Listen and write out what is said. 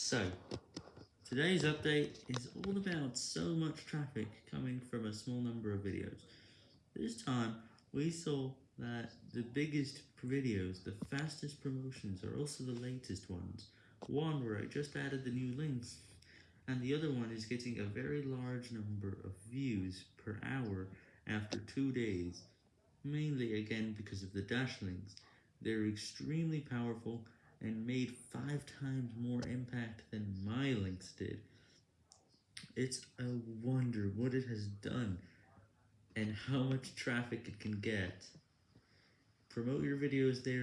So, today's update is all about so much traffic coming from a small number of videos. This time, we saw that the biggest videos, the fastest promotions, are also the latest ones. One where I just added the new links, and the other one is getting a very large number of views per hour after two days, mainly again because of the dash links. They're extremely powerful and made five times more impact than my links did. It's a wonder what it has done and how much traffic it can get. Promote your videos there.